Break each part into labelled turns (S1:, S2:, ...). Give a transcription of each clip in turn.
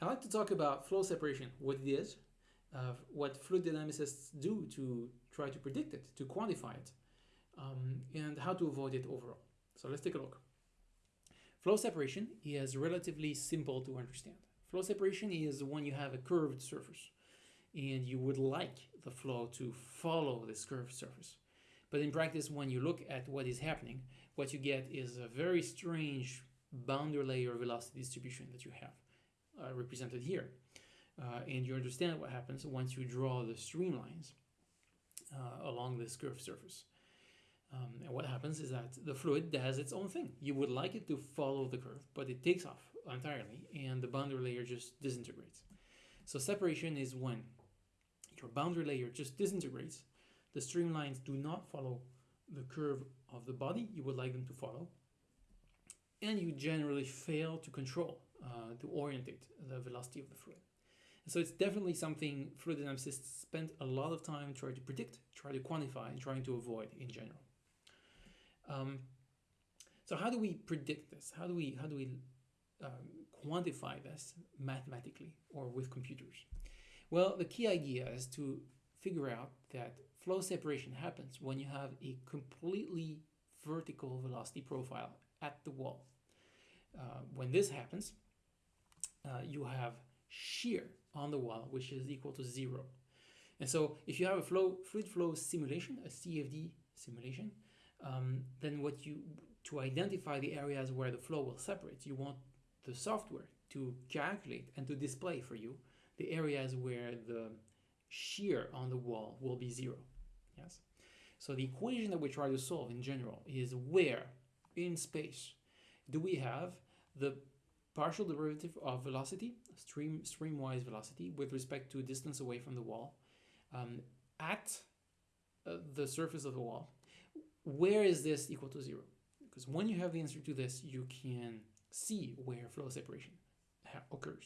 S1: I like to talk about flow separation, what it is, uh, what fluid dynamicists do to try to predict it, to quantify it, um, and how to avoid it overall. So let's take a look. Flow separation is relatively simple to understand. Flow separation is when you have a curved surface and you would like the flow to follow this curved surface. But in practice, when you look at what is happening, what you get is a very strange boundary layer velocity distribution that you have uh, represented here. Uh, and you understand what happens once you draw the streamlines uh, along this curved surface. Um, and what happens is that the fluid does its own thing. You would like it to follow the curve, but it takes off entirely and the boundary layer just disintegrates. So separation is when your boundary layer just disintegrates, the streamlines do not follow the curve of the body you would like them to follow, and you generally fail to control, uh, to orientate the velocity of the fluid. And so it's definitely something fluid dynamicists spend a lot of time trying to predict, trying to quantify, and trying to avoid in general. Um, so how do we predict this? How do we how do we um, quantify this mathematically or with computers? Well, the key idea is to figure out that flow separation happens when you have a completely vertical velocity profile at the wall. Uh, when this happens, uh, you have shear on the wall, which is equal to zero. And so if you have a flow, fluid flow simulation, a CFD simulation, um, then what you, to identify the areas where the flow will separate, you want the software to calculate and to display for you the areas where the shear on the wall will be zero. Yes. So the equation that we try to solve in general is where in space do we have the partial derivative of velocity, stream streamwise velocity, with respect to distance away from the wall um, at uh, the surface of the wall. Where is this equal to zero? Because when you have the answer to this, you can see where flow separation occurs.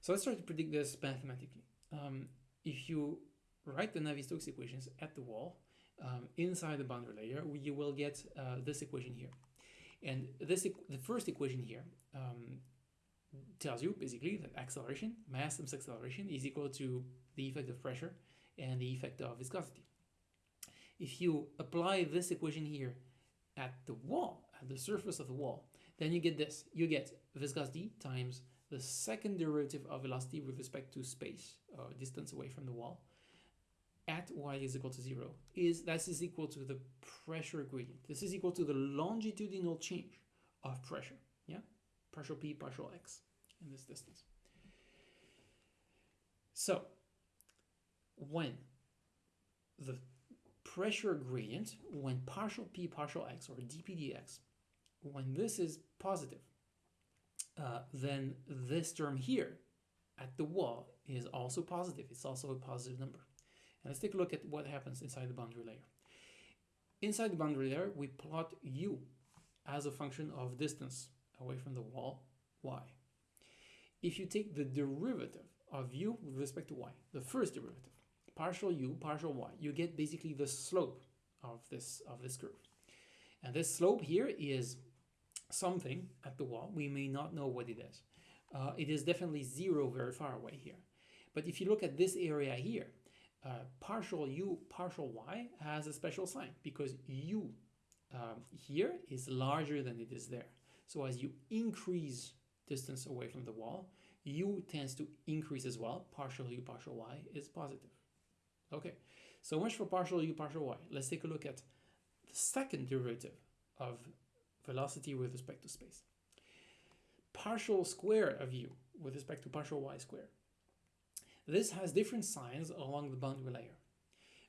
S1: So let's try to predict this mathematically. Um, if you write the Navier-Stokes equations at the wall, um, inside the boundary layer, you will get uh, this equation here. And this the first equation here um, tells you basically that acceleration, mass times acceleration, is equal to the effect of pressure and the effect of viscosity. If you apply this equation here at the wall, at the surface of the wall, then you get this. You get viscosity times the second derivative of velocity with respect to space, or uh, distance away from the wall, at y is equal to 0 is that is equal to the pressure gradient. This is equal to the longitudinal change of pressure, yeah? Partial p, partial x in this distance. So, when the pressure gradient, when partial p, partial x, or dp dx, when this is positive, uh, then this term here at the wall is also positive. It's also a positive number. And let's take a look at what happens inside the boundary layer. Inside the boundary layer, we plot u as a function of distance away from the wall, y. If you take the derivative of u with respect to y, the first derivative, partial u, partial y, you get basically the slope of this, of this curve. And this slope here is something at the wall. We may not know what it is. Uh, it is definitely zero very far away here. But if you look at this area here, uh, partial u, partial y has a special sign because u um, here is larger than it is there. So as you increase distance away from the wall, u tends to increase as well. Partial u, partial y is positive. Okay, so much for partial u, partial y. Let's take a look at the second derivative of velocity with respect to space. Partial square of u with respect to partial y square. This has different signs along the boundary layer.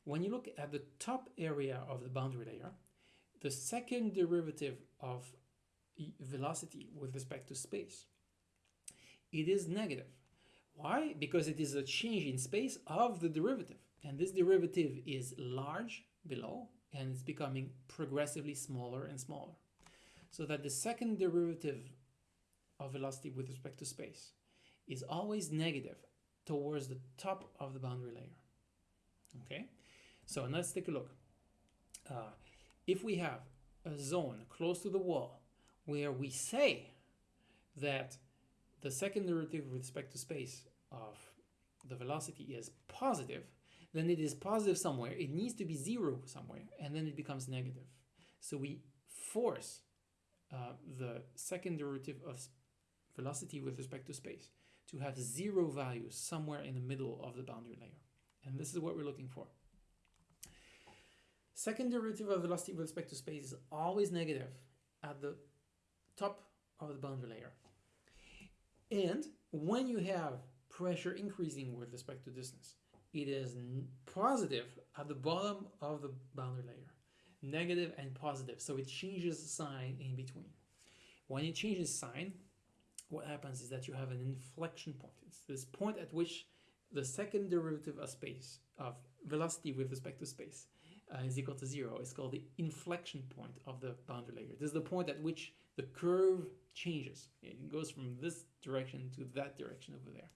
S1: When you look at the top area of the boundary layer, the second derivative of velocity with respect to space, it is negative. Why? Because it is a change in space of the derivative. And this derivative is large below and it's becoming progressively smaller and smaller so that the second derivative of velocity with respect to space is always negative towards the top of the boundary layer. Okay, so let's take a look. Uh, if we have a zone close to the wall where we say that the second derivative with respect to space of the velocity is positive, then it is positive somewhere. It needs to be zero somewhere, and then it becomes negative. So we force uh, the second derivative of velocity with respect to space to have zero value somewhere in the middle of the boundary layer. And this is what we're looking for. Second derivative of velocity with respect to space is always negative at the top of the boundary layer. And when you have pressure increasing with respect to distance, it is positive at the bottom of the boundary layer, negative and positive. So it changes sign in between. When it changes sign, what happens is that you have an inflection point. It's this point at which the second derivative of space, of velocity with respect to space, uh, is equal to zero. It's called the inflection point of the boundary layer. This is the point at which the curve changes. It goes from this direction to that direction over there.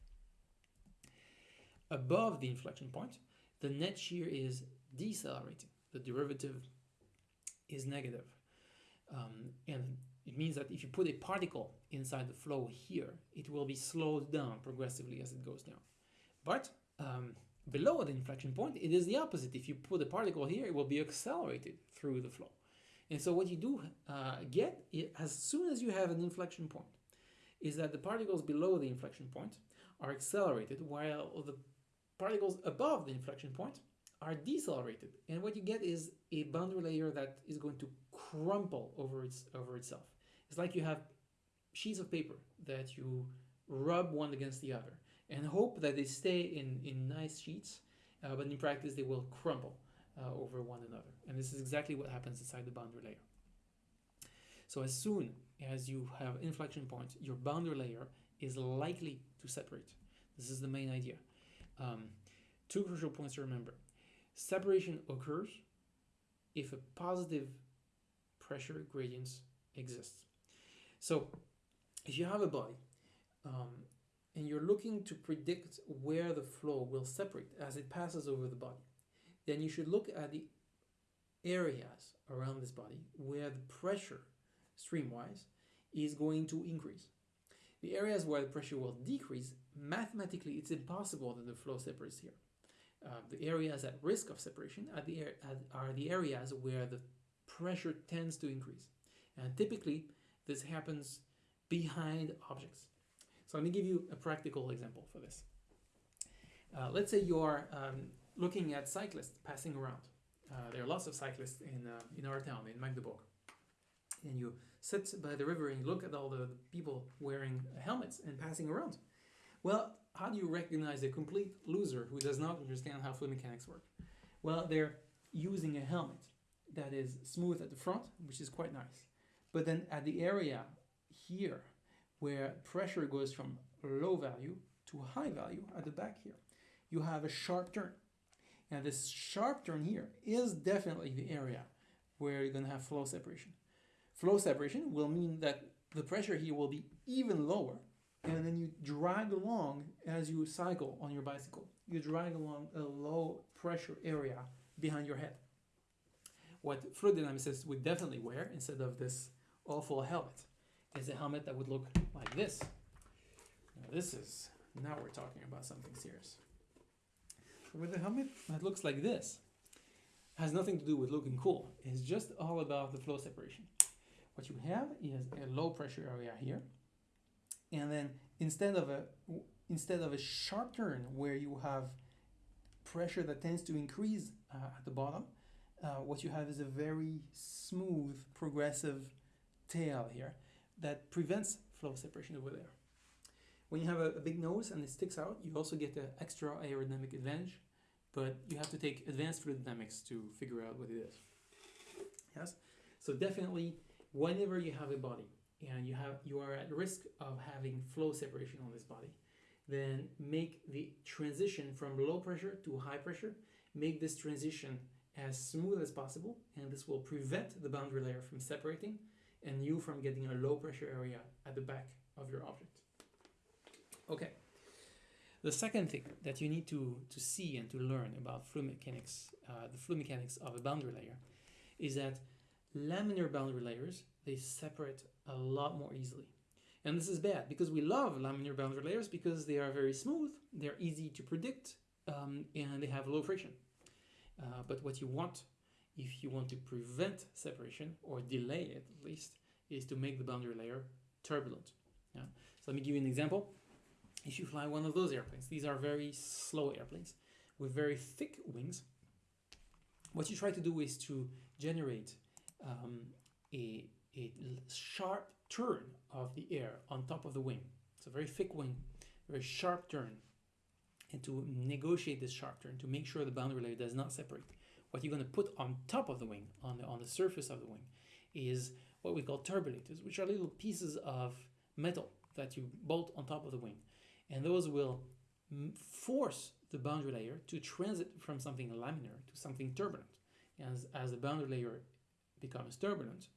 S1: Above the inflection point, the net shear is decelerating. The derivative is negative. Um, and it means that if you put a particle inside the flow here, it will be slowed down progressively as it goes down. But um, below the inflection point, it is the opposite. If you put a particle here, it will be accelerated through the flow. And so what you do uh, get, as soon as you have an inflection point, is that the particles below the inflection point are accelerated while the particles above the inflection point are decelerated. And what you get is a boundary layer that is going to crumple over, its, over itself. It's like you have sheets of paper that you rub one against the other and hope that they stay in, in nice sheets, uh, but in practice they will crumble uh, over one another. And this is exactly what happens inside the boundary layer. So as soon as you have inflection points, your boundary layer is likely to separate. This is the main idea. Um, two crucial points to remember. Separation occurs if a positive pressure gradient exists. So if you have a body um, and you're looking to predict where the flow will separate as it passes over the body, then you should look at the areas around this body where the pressure streamwise is going to increase. The areas where the pressure will decrease, mathematically it's impossible that the flow separates here. Uh, the areas at risk of separation are the, are the areas where the pressure tends to increase. And typically this happens behind objects. So let me give you a practical example for this. Uh, let's say you are um, looking at cyclists passing around. Uh, there are lots of cyclists in, uh, in our town, in Magdeburg. And you sit by the river and look at all the people wearing helmets and passing around. Well, how do you recognize a complete loser who does not understand how fluid mechanics work? Well, they're using a helmet that is smooth at the front, which is quite nice. But then at the area here, where pressure goes from low value to high value at the back here, you have a sharp turn. And this sharp turn here is definitely the area where you're going to have flow separation. Flow separation will mean that the pressure here will be even lower and then you drag along as you cycle on your bicycle. You drag along a low pressure area behind your head. What fluid dynamicists would definitely wear instead of this awful helmet is a helmet that would look like this. Now this is, now we're talking about something serious with a helmet that looks like this has nothing to do with looking cool. It's just all about the flow separation. What you have is a low pressure area here. And then instead of a instead of a sharp turn where you have pressure that tends to increase uh, at the bottom, uh, what you have is a very smooth progressive tail here that prevents flow separation over there. When you have a, a, big nose and it sticks out, you also get an extra aerodynamic advantage, but you have to take advanced fluid dynamics to figure out what it is. Yes? So definitely, whenever you have a body and you have you are at risk of having flow separation on this body, then make the transition from low pressure to high pressure, make this transition as smooth as possible, and this will prevent the boundary layer from separating and you from getting a low pressure area at the back of your object. Okay. The second thing that you need to, to see and to learn about fluid mechanics, uh, the fluid mechanics of a boundary layer, is that laminar boundary layers, they separate a lot more easily. And this is bad because we love laminar boundary layers because they are very smooth, they're easy to predict, um, and they have low friction. Uh, but what you want, if you want to prevent separation or delay it at least, is to make the boundary layer turbulent. Yeah? So let me give you an example. If you fly one of those airplanes, these are very slow airplanes with very thick wings. What you try to do is to generate um, a, a sharp turn of the air on top of the wing. It's a very thick wing, very sharp turn. And to negotiate this sharp turn, to make sure the boundary layer does not separate, what you're going to put on top of the wing, on the, on the surface of the wing, is what we call turbulators, which are little pieces of metal that you bolt on top of the wing. And those will mm, force the boundary layer to transit from something laminar to something turbulent. As, as the boundary layer becomes turbulent,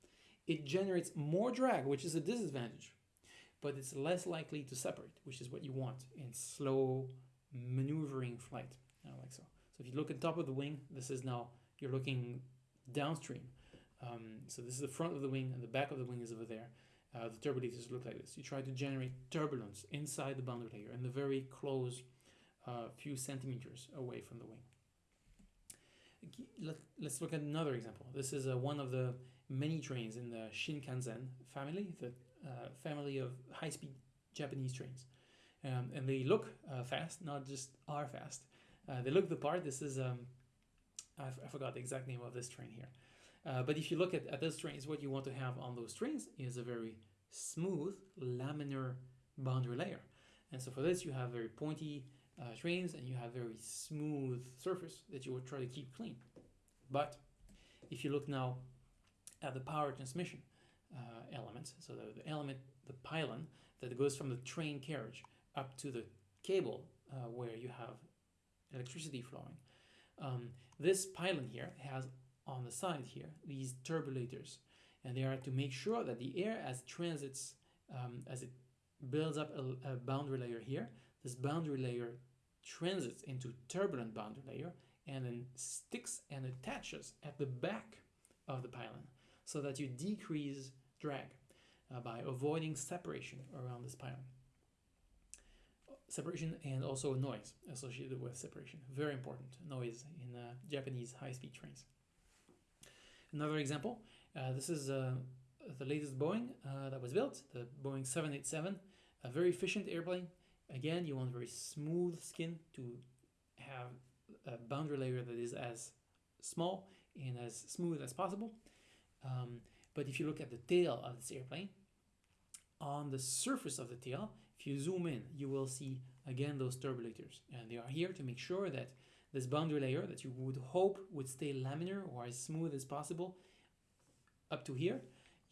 S1: it generates more drag, which is a disadvantage, but it's less likely to separate, which is what you want in slow maneuvering flight, like so. If you look at top of the wing, this is now, you're looking downstream. Um, so this is the front of the wing and the back of the wing is over there. Uh, the turbulators look like this. You try to generate turbulence inside the boundary layer and the very close uh, few centimeters away from the wing. Let, us look at another example. This is uh, one of the many trains in the Shinkansen family, the uh, family of high-speed Japanese trains. Um, and they look uh, fast, not just are fast. Uh, they look the part. This is, um, I, forgot the exact name of this train here. Uh, but if you look at, at those trains, what you want to have on those trains is a very smooth laminar boundary layer. And so for this, you have very pointy uh, trains and you have very smooth surface that you would try to keep clean. But if you look now at the power transmission uh, elements, so the, the, element, the pylon that goes from the train carriage up to the cable uh, where you have electricity flowing. Um, this pylon here has on the side here these turbulators and they are to make sure that the air as transits um, as it builds up a, a, boundary layer here this boundary layer transits into turbulent boundary layer and then sticks and attaches at the back of the pylon so that you decrease drag uh, by avoiding separation around this pylon separation and also noise associated with separation. Very important noise in uh, Japanese high-speed trains. Another example, uh, this is uh, the latest Boeing uh, that was built, the Boeing 787, a very efficient airplane. Again, you want very smooth skin to have a boundary layer that is as small and as smooth as possible. Um, but if you look at the tail of this airplane, on the surface of the tail, if you zoom in, you will see again those turbulators. And they are here to make sure that this boundary layer that you would hope would stay laminar or as smooth as possible up to here,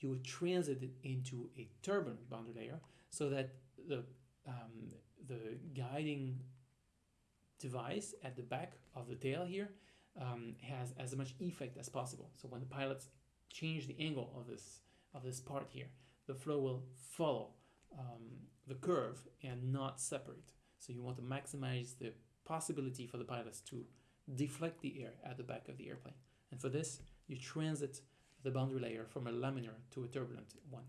S1: you transit it into a turbulent boundary layer so that the, um, the guiding device at the back of the tail here um, has as much effect as possible. So when the pilots change the angle of this of this part here, the flow will follow um, the curve and not separate. So you want to maximize the possibility for the pilots to deflect the air at the back of the airplane. And for this, you transit the boundary layer from a laminar to a turbulent one.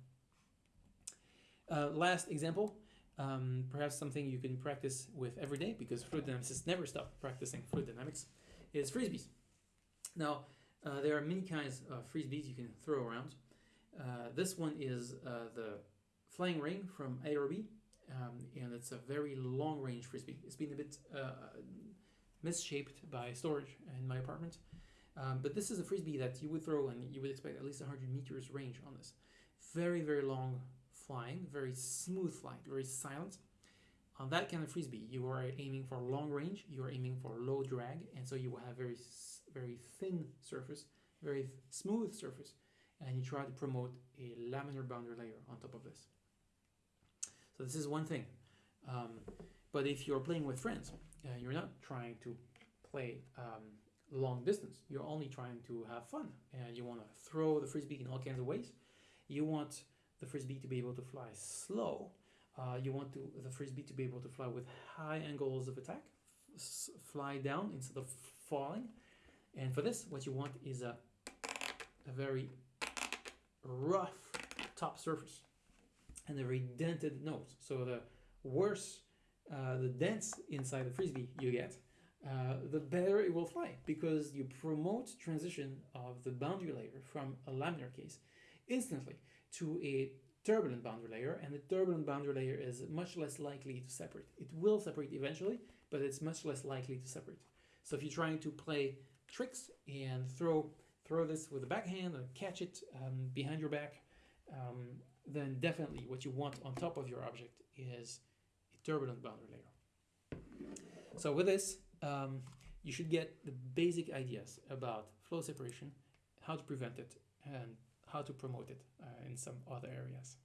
S1: Uh, last example, um, perhaps something you can practice with every day because fluid dynamicists never stop practicing fluid dynamics, is frisbees. Now, uh, there are many kinds of frisbees you can throw around. Uh, this one is uh, the flying ring from Aerobie, um, and it's a very long range frisbee. It's been a bit uh, misshaped by storage in my apartment, um, but this is a frisbee that you would throw and you would expect at least 100 meters range on this. Very, very long flying, very smooth flight, very silent. On that kind of frisbee, you are aiming for long range, you are aiming for low drag, and so you will have very, very thin surface, very smooth surface, and you try to promote a laminar boundary layer on top of this. So this is one thing. Um, but if you're playing with friends, uh, you're not trying to play um, long distance. You're only trying to have fun, and you want to throw the frisbee in all kinds of ways. You want the frisbee to be able to fly slow. Uh, you want to the frisbee to be able to fly with high angles of attack, fly down instead of falling. And for this, what you want is a a very rough top surface and a very dented nose. So the worse uh, the dents inside the frisbee you get, uh, the better it will fly because you promote transition of the boundary layer from a laminar case instantly to a turbulent boundary layer and the turbulent boundary layer is much less likely to separate. It will separate eventually, but it's much less likely to separate. So if you're trying to play tricks and throw throw this with a backhand and catch it um, behind your back, um, then definitely what you want on top of your object is a turbulent boundary layer. So with this, um, you should get the basic ideas about flow separation, how to prevent it, and how to promote it uh, in some other areas.